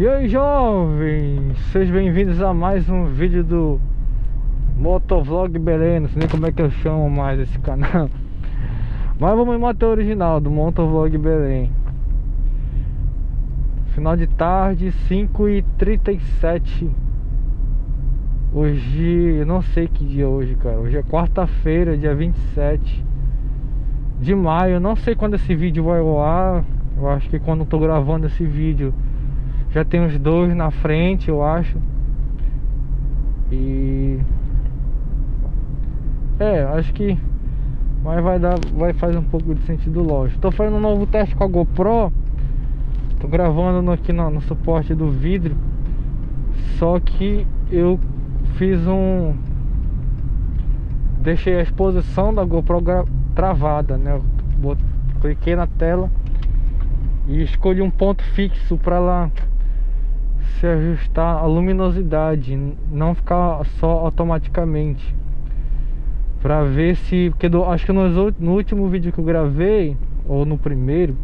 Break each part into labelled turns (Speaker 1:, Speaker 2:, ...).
Speaker 1: E aí jovens, sejam bem-vindos a mais um vídeo do Motovlog Belém, não sei nem como é que eu chamo mais esse canal. Mas vamos em moto original do Motovlog Belém. Final de tarde, 5h37 Hoje, eu não sei que dia é hoje, cara. Hoje é quarta-feira, dia 27 de maio. Eu não sei quando esse vídeo vai ao ar. Eu acho que quando eu tô gravando esse vídeo já tem uns dois na frente, eu acho. E é, acho que mas vai dar, vai fazer um pouco de sentido lógico. Tô fazendo um novo teste com a GoPro. Tô gravando aqui no, no suporte do vidro. Só que eu fiz um deixei a exposição da GoPro travada, né? Cliquei na tela e escolhi um ponto fixo para lá se ajustar a luminosidade, não ficar só automaticamente. Pra ver se. Porque do, acho que no, no último vídeo que eu gravei, ou no primeiro,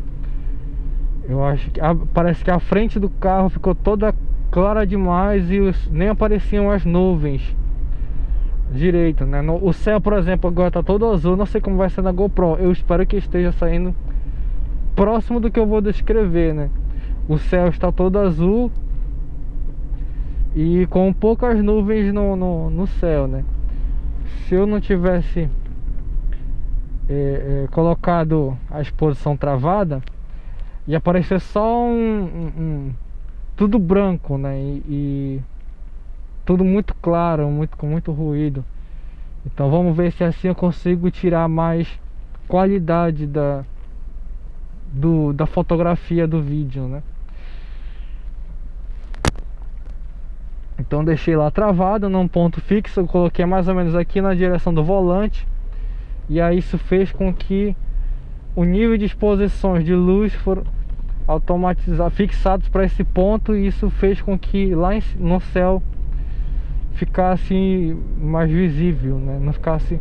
Speaker 1: eu acho que a, parece que a frente do carro ficou toda clara demais e os, nem apareciam as nuvens direito, né? No, o céu, por exemplo, agora tá todo azul, não sei como vai ser na GoPro. Eu espero que esteja saindo próximo do que eu vou descrever, né? O céu está todo azul e com poucas nuvens no, no, no céu, né? Se eu não tivesse é, é, colocado a exposição travada, ia aparecer só um, um, um tudo branco, né? E, e, tudo muito claro, muito com muito ruído. Então vamos ver se assim eu consigo tirar mais qualidade da do, da fotografia do vídeo, né? Então deixei lá travado num ponto fixo, eu coloquei mais ou menos aqui na direção do volante. E aí isso fez com que o nível de exposições de luz foram automatizados, fixados para esse ponto e isso fez com que lá no céu ficasse mais visível, né? Não ficasse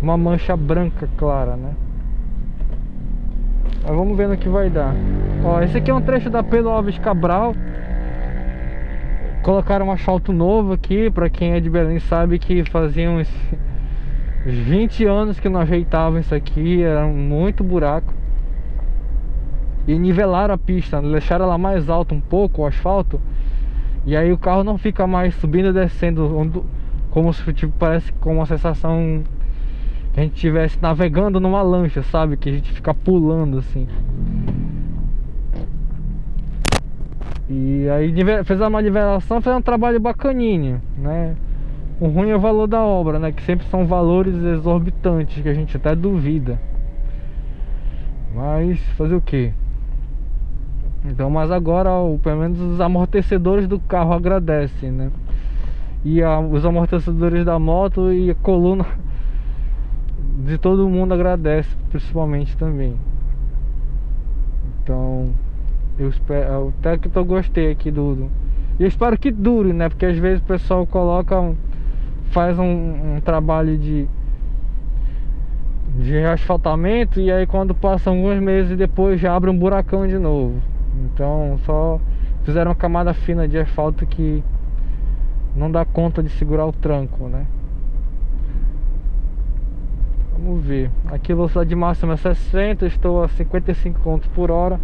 Speaker 1: uma mancha branca clara, né? Mas vamos ver no que vai dar. Ó, esse aqui é um trecho da Pedro Alves Cabral. Colocaram um asfalto novo aqui, pra quem é de Belém sabe que fazia uns 20 anos que não ajeitavam isso aqui, era muito buraco. E nivelaram a pista, deixaram ela mais alta um pouco, o asfalto. E aí o carro não fica mais subindo e descendo, como se tipo, parece com uma sensação que a gente estivesse navegando numa lancha, sabe? Que a gente fica pulando assim. E aí fez uma nivelação, fez um trabalho bacaninho, né? O ruim é o valor da obra, né? Que sempre são valores exorbitantes, que a gente até duvida. Mas fazer o que? Então, mas agora, pelo menos os amortecedores do carro agradecem, né? E a, os amortecedores da moto e a coluna de todo mundo agradece, principalmente também. Então, eu espero, até que eu gostei aqui do, do e eu espero que dure, né? Porque às vezes o pessoal coloca um, faz um, um, trabalho de de asfaltamento e aí quando passa alguns meses depois já abre um buracão de novo. Então só fizeram uma camada fina de asfalto que não dá conta de segurar o tranco, né? Vamos ver. Aqui velocidade máxima é 60, estou a 55 km por hora.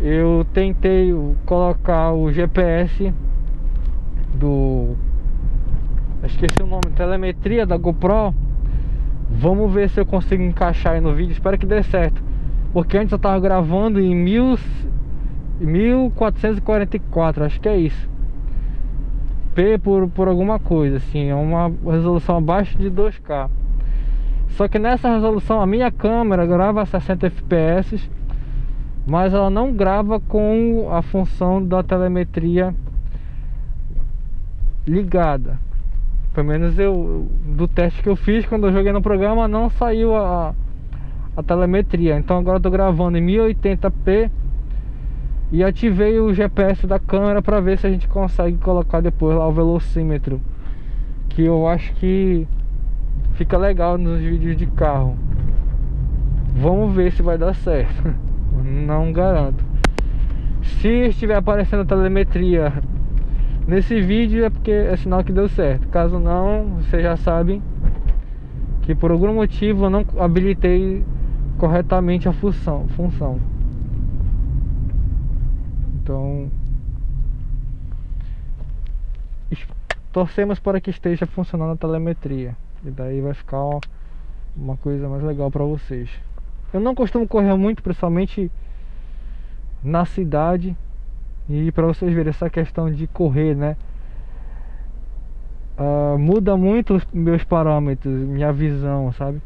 Speaker 1: Eu tentei colocar o GPS do esqueci o nome, telemetria da GoPro. Vamos ver se eu consigo encaixar aí no vídeo. Espero que dê certo. Porque antes eu tava gravando em mil, 1444, acho que é isso. P por, por alguma coisa, assim, é uma resolução abaixo de 2K. Só que nessa resolução a minha câmera grava a 60 fps, mas ela não grava com a função da telemetria ligada. Pelo menos eu do teste que eu fiz quando eu joguei no programa não saiu a, a telemetria. Então agora eu tô gravando em 1080p e ativei o GPS da câmera para ver se a gente consegue colocar depois lá o velocímetro, que eu acho que fica legal nos vídeos de carro. Vamos ver se vai dar certo. Não garanto. Se estiver aparecendo telemetria nesse vídeo é porque é sinal que deu certo. Caso não, vocês já sabem que por algum motivo eu não habilitei corretamente a função. função. Então, torcemos para que esteja funcionando a telemetria. E daí vai ficar uma coisa mais legal para vocês. Eu não costumo correr muito, principalmente na cidade. E para vocês verem essa questão de correr, né? Uh, muda muito os meus parâmetros, minha visão, sabe?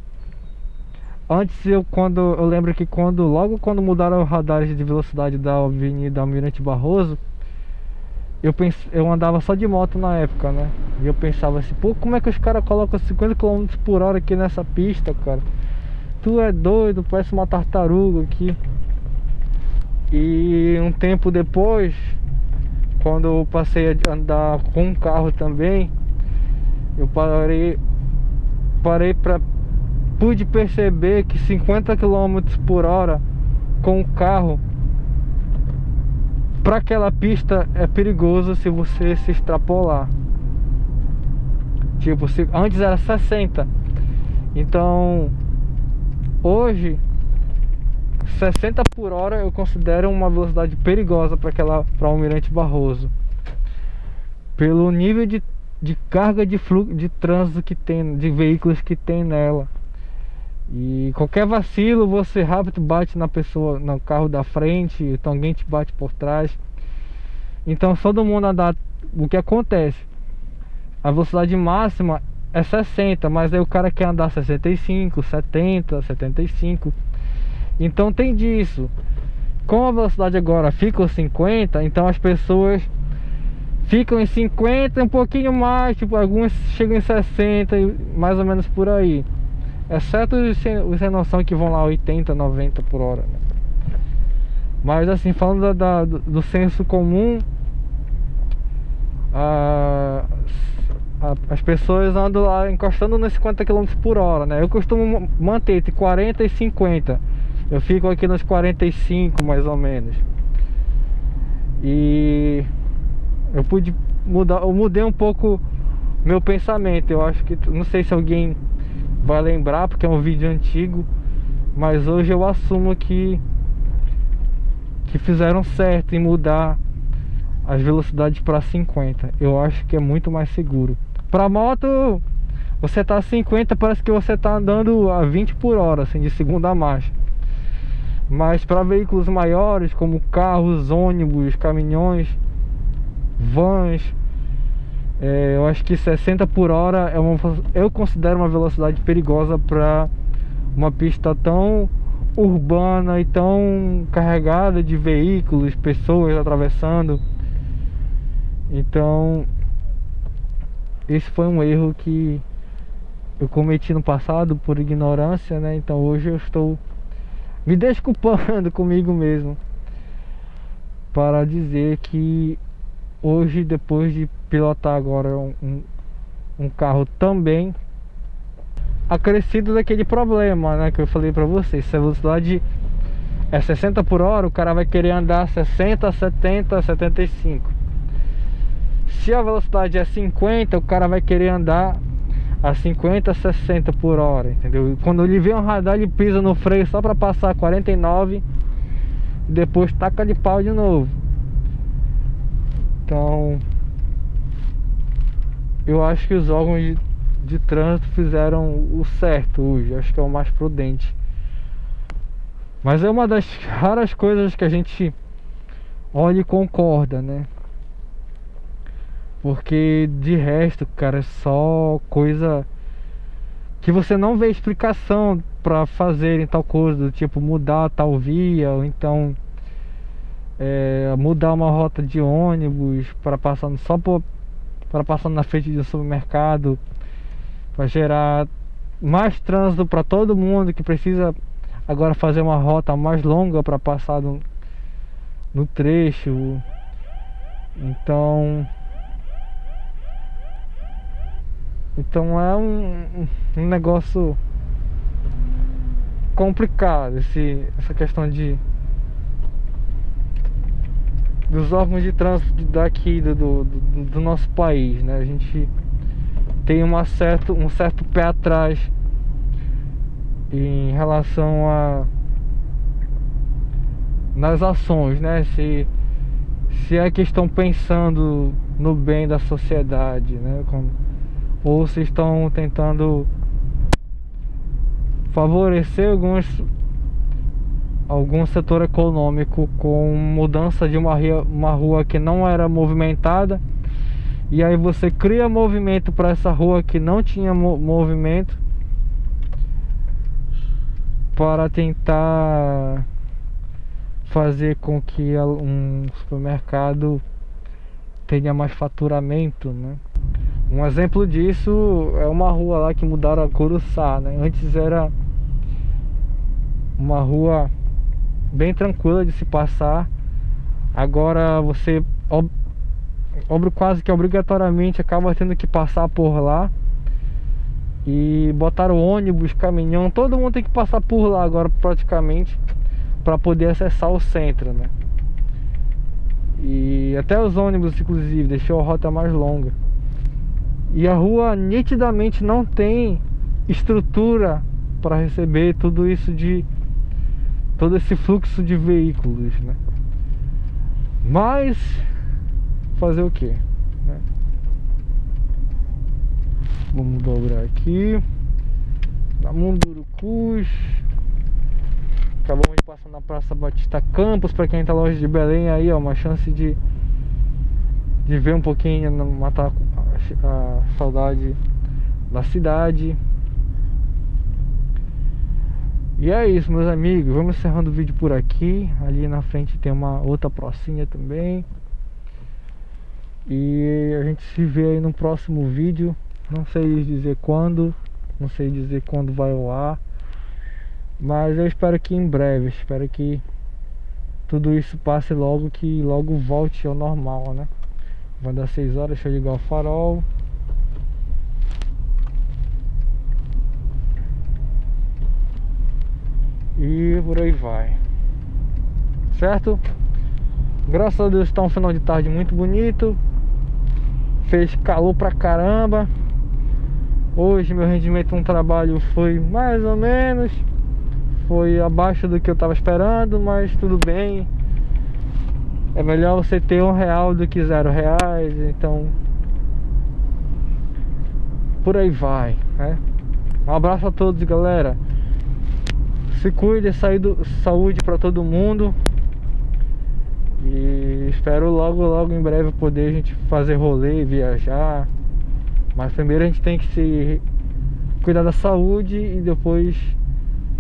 Speaker 1: Antes eu quando eu lembro que quando logo quando mudaram os radares de velocidade da Avenida Almirante Barroso, eu pens, eu andava só de moto na época, né? E eu pensava assim, pô, como é que os caras colocam 50 km por hora aqui nessa pista, cara? Tu é doido, parece uma tartaruga aqui. E um tempo depois, quando eu passei a andar com um carro também, eu parei parei para pude perceber que 50 km por hora com o carro para aquela pista é perigoso se você se extrapolar. Tipo, se, antes era 60. Então, hoje 60 por hora eu considero uma velocidade perigosa para aquela para Almirante Barroso. Pelo nível de, de carga de fluxo de trânsito que tem, de veículos que tem nela. E qualquer vacilo, você rápido bate na pessoa, no carro da frente, então alguém te bate por trás. Então todo mundo andar, o que acontece? A velocidade máxima é 60, mas aí o cara quer andar 65, 70, 75. Então tem disso. Com a velocidade agora fica 50, então as pessoas ficam em 50, um pouquinho mais, tipo, alguns chegam em 60, mais ou menos por aí. Exceto os sem, os sem noção que vão lá 80, 90 por hora. Né? Mas assim, falando da, da, do senso comum, a, as pessoas andam lá encostando nos 50 km por hora, né? Eu costumo manter entre 40 e 50. Eu fico aqui nos 45 mais ou menos. E eu pude mudar, eu mudei um pouco meu pensamento. Eu acho que não sei se alguém vai lembrar porque é um vídeo antigo, mas hoje eu assumo que que fizeram certo em mudar as velocidades para 50. Eu acho que é muito mais seguro. Para moto, você tá a 50, parece que você tá andando a 20 por hora, assim, de segunda marcha. Mas para veículos maiores, como carros, ônibus, caminhões, vans, é, eu acho que 60 por hora é uma, eu considero uma velocidade perigosa para uma pista tão urbana e tão carregada de veículos, pessoas atravessando. Então, esse foi um erro que eu cometi no passado por ignorância, né? Então hoje eu estou me desculpando comigo mesmo para dizer que hoje depois de pilotar agora um, um, carro também acrescido daquele problema né, que eu falei para vocês se a velocidade é 60 por hora o cara vai querer andar 60, 70, 75 se a velocidade é 50 o cara vai querer andar a 50, 60 por hora, entendeu? Quando ele vê um radar, ele pisa no freio só para passar 49 e depois taca de pau de novo. Então, eu acho que os órgãos de, de trânsito fizeram o certo hoje, acho que é o mais prudente. Mas é uma das raras coisas que a gente olha e concorda, né? Porque de resto, cara, é só coisa que você não vê explicação para fazerem tal coisa, do tipo mudar tal via, ou então é, mudar uma rota de ônibus para passar só para passar na frente de um supermercado, para gerar mais trânsito para todo mundo que precisa agora fazer uma rota mais longa para passar no, no trecho. Então Então é um, um negócio complicado esse, essa questão de dos órgãos de trânsito daqui do, do, do, nosso país, né? A gente tem uma certo, um certo pé atrás em relação a nas ações, né? Se, se é que estão pensando no bem da sociedade, né? Como, ou se estão tentando favorecer alguns algum setor econômico com mudança de uma, ria, uma rua que não era movimentada e aí você cria movimento para essa rua que não tinha mo movimento para tentar fazer com que um supermercado tenha mais faturamento, né? Um exemplo disso é uma rua lá que mudaram a Curuçá, né? Antes era uma rua bem tranquila de se passar. Agora você ob, quase que obrigatoriamente acaba tendo que passar por lá. E botaram ônibus, caminhão, todo mundo tem que passar por lá agora praticamente para poder acessar o centro, né? E até os ônibus inclusive deixou a rota mais longa. E a rua nitidamente não tem estrutura para receber tudo isso de todo esse fluxo de veículos, né? Mas fazer o que? Né? Vamos dobrar aqui na Mundurucus. Acabamos de passar na Praça Batista Campos para quem tá longe de Belém aí, ó, uma chance de ver um pouquinho, matar a, a saudade da cidade. E é isso, meus amigos. Vamos encerrando o vídeo por aqui. Ali na frente tem uma outra pracinha também. E a gente se vê aí no próximo vídeo. Não sei dizer quando. Não sei dizer quando vai ao ar. Mas eu espero que em breve. Espero que tudo isso passe logo. Que logo volte ao normal, né? Vai dar 6 horas. Deixa eu ligar o farol. E por aí vai Certo? Graças a Deus está um final de tarde muito bonito Fez calor pra caramba Hoje meu rendimento no trabalho foi mais ou menos Foi abaixo do que eu estava esperando Mas tudo bem É melhor você ter um real do que zero reais Então Por aí vai né? Um abraço a todos galera se cuide, saúde para todo mundo. E espero logo, logo em breve poder a gente fazer rolê, viajar. Mas primeiro a gente tem que se cuidar da saúde e depois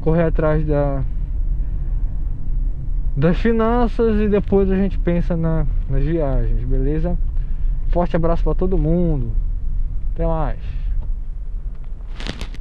Speaker 1: correr atrás da das finanças e depois a gente pensa na, nas viagens, beleza? Forte abraço para todo mundo. Até mais.